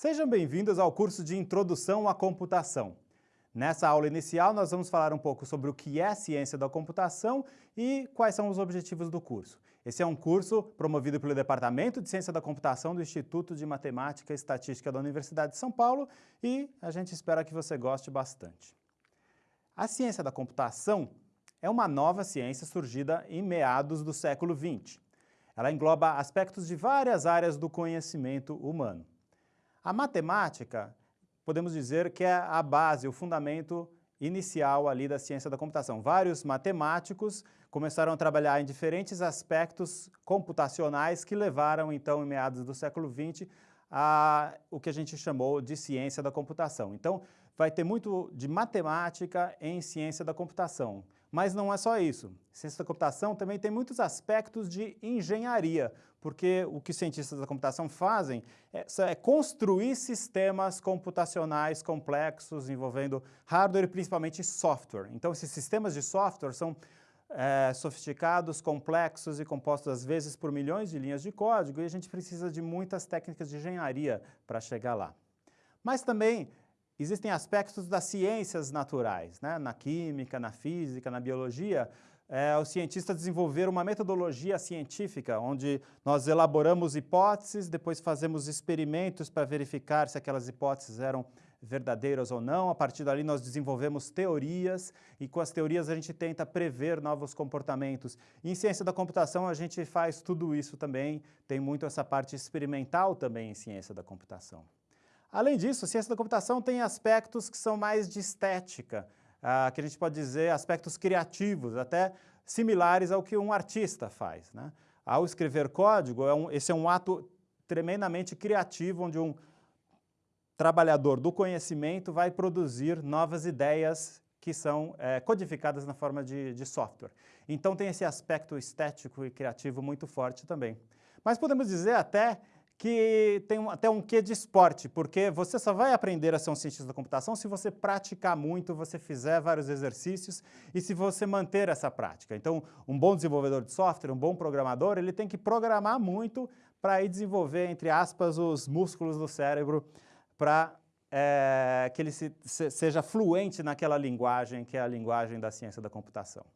Sejam bem-vindos ao curso de Introdução à Computação. Nessa aula inicial, nós vamos falar um pouco sobre o que é ciência da computação e quais são os objetivos do curso. Esse é um curso promovido pelo Departamento de Ciência da Computação do Instituto de Matemática e Estatística da Universidade de São Paulo e a gente espera que você goste bastante. A ciência da computação é uma nova ciência surgida em meados do século XX. Ela engloba aspectos de várias áreas do conhecimento humano. A matemática, podemos dizer que é a base, o fundamento inicial ali da ciência da computação. Vários matemáticos começaram a trabalhar em diferentes aspectos computacionais que levaram, então, em meados do século XX, a o que a gente chamou de ciência da computação. Então, vai ter muito de matemática em ciência da computação. Mas não é só isso. Ciência da computação também tem muitos aspectos de engenharia, porque o que os cientistas da computação fazem é, é construir sistemas computacionais complexos envolvendo hardware e principalmente software. Então, esses sistemas de software são é, sofisticados, complexos e compostos às vezes por milhões de linhas de código e a gente precisa de muitas técnicas de engenharia para chegar lá. Mas também existem aspectos das ciências naturais, né? na química, na física, na biologia, é, os cientistas desenvolveram uma metodologia científica, onde nós elaboramos hipóteses, depois fazemos experimentos para verificar se aquelas hipóteses eram verdadeiras ou não. A partir dali nós desenvolvemos teorias e com as teorias a gente tenta prever novos comportamentos. Em ciência da computação a gente faz tudo isso também, tem muito essa parte experimental também em ciência da computação. Além disso, a ciência da computação tem aspectos que são mais de estética, ah, que a gente pode dizer aspectos criativos, até similares ao que um artista faz. Né? Ao escrever código, é um, esse é um ato tremendamente criativo, onde um trabalhador do conhecimento vai produzir novas ideias que são é, codificadas na forma de, de software. Então tem esse aspecto estético e criativo muito forte também. Mas podemos dizer até que tem até um quê de esporte, porque você só vai aprender a ser um cientista da computação se você praticar muito, você fizer vários exercícios e se você manter essa prática. Então, um bom desenvolvedor de software, um bom programador, ele tem que programar muito para desenvolver, entre aspas, os músculos do cérebro para é, que ele se, se, seja fluente naquela linguagem que é a linguagem da ciência da computação.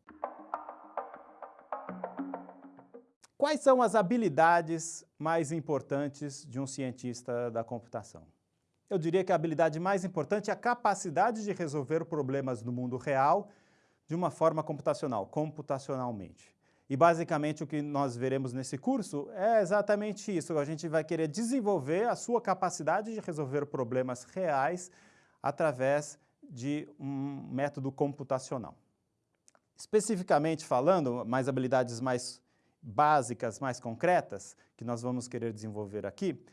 Quais são as habilidades mais importantes de um cientista da computação? Eu diria que a habilidade mais importante é a capacidade de resolver problemas no mundo real de uma forma computacional, computacionalmente. E basicamente o que nós veremos nesse curso é exatamente isso. A gente vai querer desenvolver a sua capacidade de resolver problemas reais através de um método computacional. Especificamente falando, mais habilidades mais básicas mais concretas, que nós vamos querer desenvolver aqui,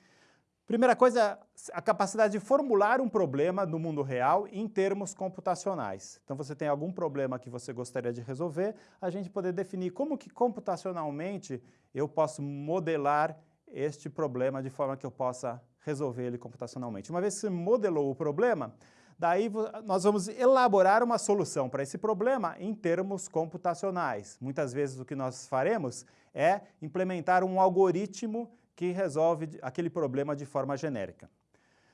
primeira coisa, a capacidade de formular um problema no mundo real em termos computacionais. Então, você tem algum problema que você gostaria de resolver, a gente poder definir como que computacionalmente eu posso modelar este problema de forma que eu possa resolver ele computacionalmente. Uma vez que você modelou o problema, Daí nós vamos elaborar uma solução para esse problema em termos computacionais. Muitas vezes o que nós faremos é implementar um algoritmo que resolve aquele problema de forma genérica.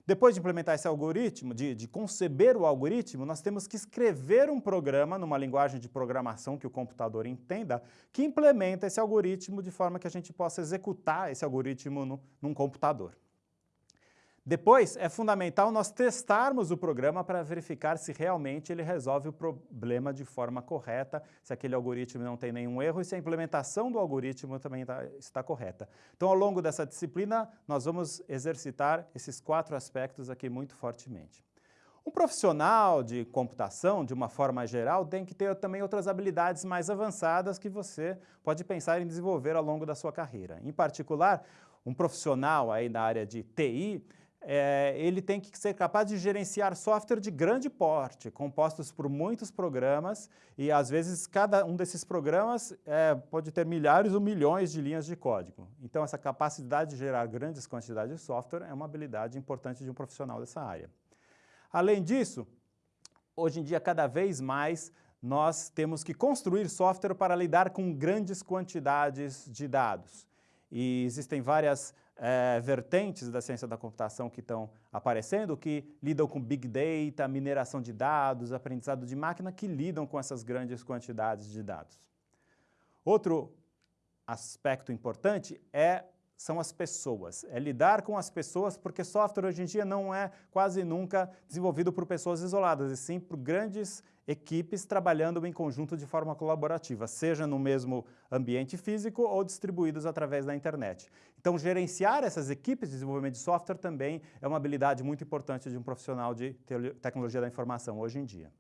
Depois de implementar esse algoritmo, de, de, conceber o algoritmo, nós temos que escrever um programa numa linguagem de programação que o computador entenda, que implementa esse algoritmo de forma que a gente possa executar esse algoritmo no, num computador. Depois, é fundamental nós testarmos o programa para verificar se realmente ele resolve o problema de forma correta, se aquele algoritmo não tem nenhum erro e se a implementação do algoritmo também tá, está correta. Então, ao longo dessa disciplina, nós vamos exercitar esses quatro aspectos aqui muito fortemente. Um profissional de computação, de uma forma geral, tem que ter também outras habilidades mais avançadas que você pode pensar em desenvolver ao longo da sua carreira. Em particular, um profissional aí na área de TI, é, ele tem que ser capaz de gerenciar software de grande porte, compostos por muitos programas, e às vezes cada um desses programas é, pode ter milhares ou milhões de linhas de código. Então essa capacidade de gerar grandes quantidades de software é uma habilidade importante de um profissional dessa área. Além disso, hoje em dia cada vez mais nós temos que construir software para lidar com grandes quantidades de dados. E existem várias é, vertentes da ciência da computação que estão aparecendo, que lidam com Big Data, mineração de dados, aprendizado de máquina, que lidam com essas grandes quantidades de dados. Outro aspecto importante é são as pessoas, é lidar com as pessoas, porque software hoje em dia não é quase nunca desenvolvido por pessoas isoladas, e sim por grandes equipes trabalhando em conjunto de forma colaborativa, seja no mesmo ambiente físico ou distribuídos através da internet. Então, gerenciar essas equipes de desenvolvimento de software também é uma habilidade muito importante de um profissional de tecnologia da informação hoje em dia.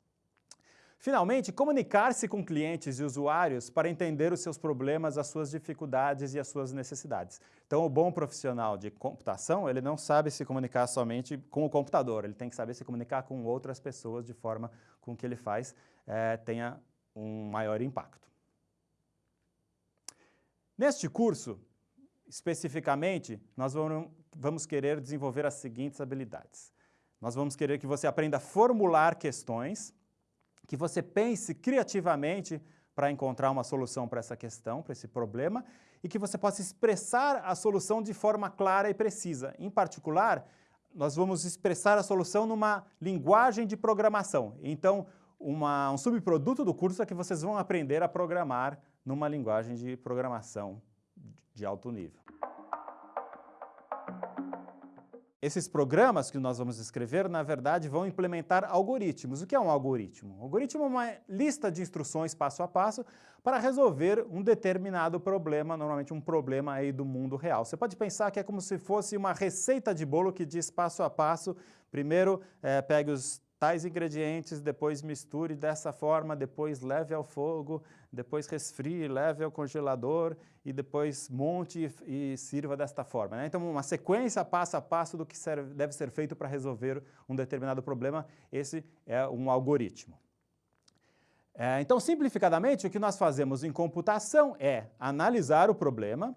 Finalmente, comunicar-se com clientes e usuários para entender os seus problemas, as suas dificuldades e as suas necessidades. Então, o bom profissional de computação, ele não sabe se comunicar somente com o computador, ele tem que saber se comunicar com outras pessoas de forma com que ele faz é, tenha um maior impacto. Neste curso, especificamente, nós vamos querer desenvolver as seguintes habilidades. Nós vamos querer que você aprenda a formular questões, que você pense criativamente para encontrar uma solução para essa questão, para esse problema, e que você possa expressar a solução de forma clara e precisa. Em particular, nós vamos expressar a solução numa linguagem de programação. Então, uma, um subproduto do curso é que vocês vão aprender a programar numa linguagem de programação de alto nível. Esses programas que nós vamos escrever, na verdade, vão implementar algoritmos. O que é um algoritmo? Um algoritmo é uma lista de instruções passo a passo para resolver um determinado problema, normalmente um problema aí do mundo real. Você pode pensar que é como se fosse uma receita de bolo que diz passo a passo, primeiro é, pegue os tais ingredientes, depois misture dessa forma, depois leve ao fogo, depois resfrie, leve ao congelador e depois monte e, e sirva desta forma. Né? Então, uma sequência passo a passo do que serve, deve ser feito para resolver um determinado problema, esse é um algoritmo. É, então, simplificadamente, o que nós fazemos em computação é analisar o problema,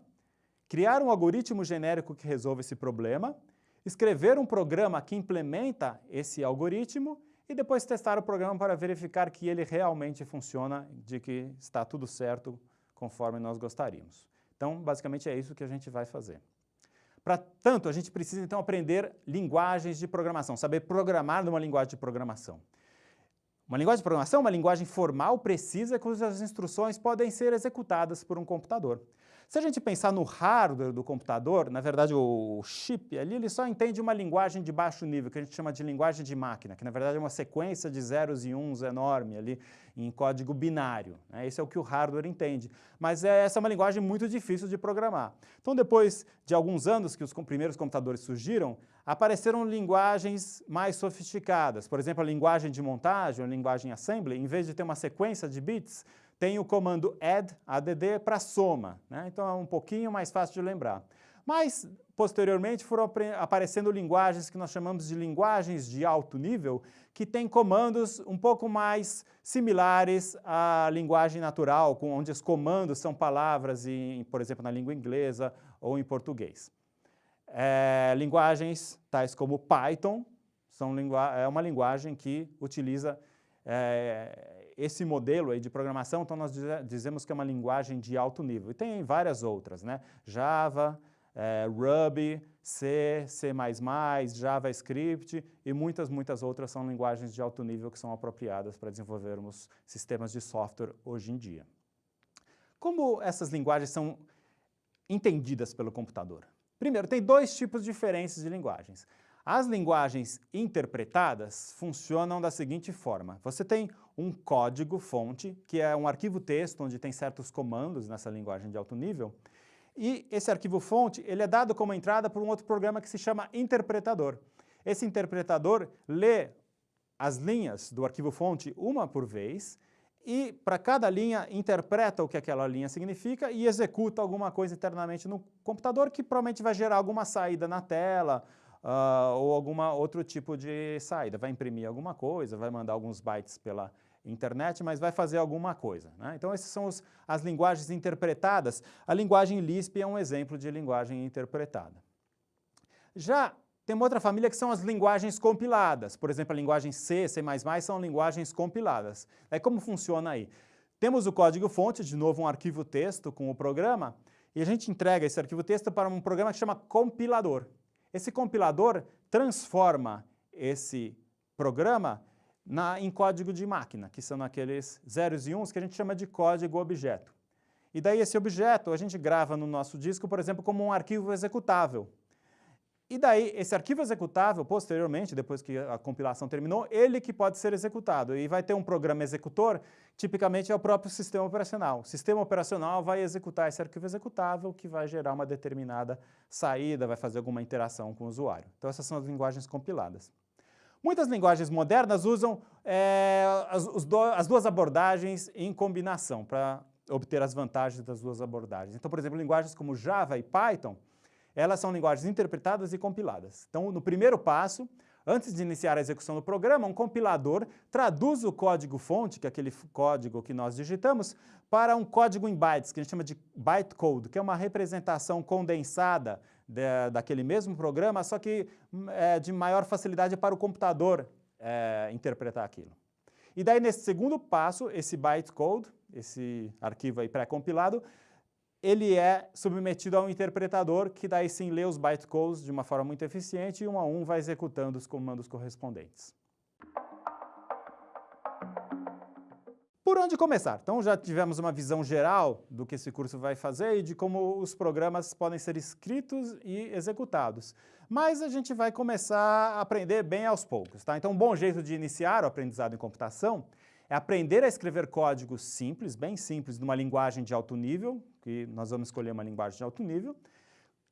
criar um algoritmo genérico que resolve esse problema, escrever um programa que implementa esse algoritmo e depois testar o programa para verificar que ele realmente funciona, de que está tudo certo conforme nós gostaríamos. Então, basicamente é isso que a gente vai fazer. Para tanto, a gente precisa então aprender linguagens de programação, saber programar numa linguagem de programação. Uma linguagem de programação uma linguagem formal, precisa, cujas instruções podem ser executadas por um computador. Se a gente pensar no hardware do computador, na verdade o chip ali, ele só entende uma linguagem de baixo nível, que a gente chama de linguagem de máquina, que na verdade é uma sequência de zeros e uns enorme ali em código binário. Né? Esse é o que o hardware entende. Mas é, essa é uma linguagem muito difícil de programar. Então depois de alguns anos que os primeiros computadores surgiram, apareceram linguagens mais sofisticadas. Por exemplo, a linguagem de montagem, a linguagem assembly, em vez de ter uma sequência de bits, tem o comando add, add, para soma. Né? Então é um pouquinho mais fácil de lembrar. Mas, posteriormente, foram aparecendo linguagens que nós chamamos de linguagens de alto nível, que têm comandos um pouco mais similares à linguagem natural, onde os comandos são palavras, em, por exemplo, na língua inglesa ou em português. É, linguagens tais como Python, são é uma linguagem que utiliza é, esse modelo aí de programação, então nós dizemos que é uma linguagem de alto nível. E tem várias outras, né? Java, é, Ruby, C, C++, JavaScript e muitas, muitas outras são linguagens de alto nível que são apropriadas para desenvolvermos sistemas de software hoje em dia. Como essas linguagens são entendidas pelo computador? Primeiro, tem dois tipos diferentes de linguagens. As linguagens interpretadas funcionam da seguinte forma. Você tem um código-fonte, que é um arquivo texto onde tem certos comandos nessa linguagem de alto nível, e esse arquivo-fonte ele é dado como entrada por um outro programa que se chama interpretador. Esse interpretador lê as linhas do arquivo-fonte uma por vez e, para cada linha, interpreta o que aquela linha significa e executa alguma coisa internamente no computador que provavelmente vai gerar alguma saída na tela uh, ou algum outro tipo de saída. Vai imprimir alguma coisa, vai mandar alguns bytes pela internet, mas vai fazer alguma coisa. Né? Então, essas são os, as linguagens interpretadas. A linguagem Lisp é um exemplo de linguagem interpretada. Já tem uma outra família que são as linguagens compiladas. Por exemplo, a linguagem C, C++ são linguagens compiladas. É como funciona aí? Temos o código-fonte, de novo um arquivo texto com o programa, e a gente entrega esse arquivo texto para um programa que chama compilador. Esse compilador transforma esse programa na, em código de máquina, que são aqueles zeros e uns que a gente chama de código objeto. E daí esse objeto a gente grava no nosso disco, por exemplo, como um arquivo executável. E daí, esse arquivo executável, posteriormente, depois que a compilação terminou, ele que pode ser executado. E vai ter um programa executor, tipicamente é o próprio sistema operacional. O sistema operacional vai executar esse arquivo executável, que vai gerar uma determinada saída, vai fazer alguma interação com o usuário. Então essas são as linguagens compiladas. Muitas linguagens modernas usam é, as, do, as duas abordagens em combinação, para obter as vantagens das duas abordagens. Então, por exemplo, linguagens como Java e Python, elas são linguagens interpretadas e compiladas. Então, no primeiro passo, antes de iniciar a execução do programa, um compilador traduz o código-fonte, que é aquele código que nós digitamos, para um código em bytes, que a gente chama de bytecode, que é uma representação condensada de, daquele mesmo programa, só que é, de maior facilidade para o computador é, interpretar aquilo. E daí, nesse segundo passo, esse bytecode, esse arquivo aí pré-compilado, ele é submetido a um interpretador que daí sim lê os bytecodes de uma forma muito eficiente e um a um vai executando os comandos correspondentes. Por onde começar? Então já tivemos uma visão geral do que esse curso vai fazer e de como os programas podem ser escritos e executados. Mas a gente vai começar a aprender bem aos poucos. Tá? Então um bom jeito de iniciar o aprendizado em computação é aprender a escrever códigos simples, bem simples, numa linguagem de alto nível, que nós vamos escolher uma linguagem de alto nível,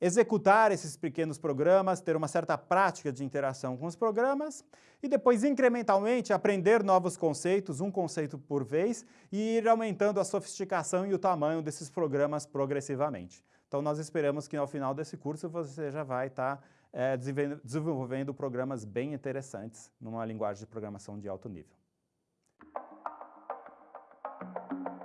executar esses pequenos programas, ter uma certa prática de interação com os programas e depois incrementalmente aprender novos conceitos, um conceito por vez, e ir aumentando a sofisticação e o tamanho desses programas progressivamente. Então nós esperamos que ao final desse curso você já vai estar é, desenvolvendo programas bem interessantes numa linguagem de programação de alto nível. thank you